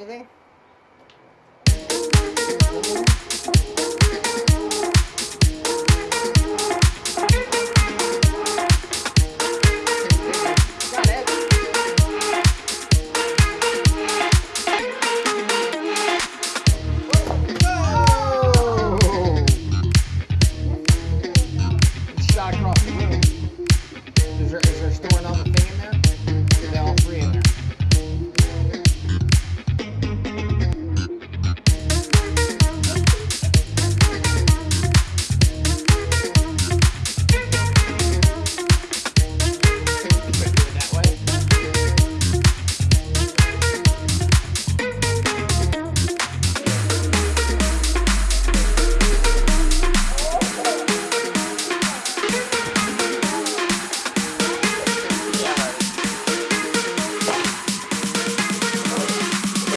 இது